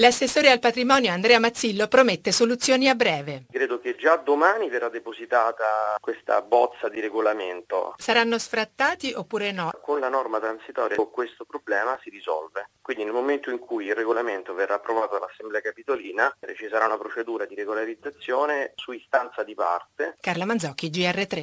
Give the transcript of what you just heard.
L'assessore al patrimonio Andrea Mazzillo promette soluzioni a breve. Credo che già domani verrà depositata questa bozza di regolamento. Saranno sfrattati oppure no? Con la norma transitoria questo problema si risolve. Quindi nel momento in cui il regolamento verrà approvato dall'Assemblea Capitolina ci sarà una procedura di regolarizzazione su istanza di parte. Carla Manzocchi, GR3.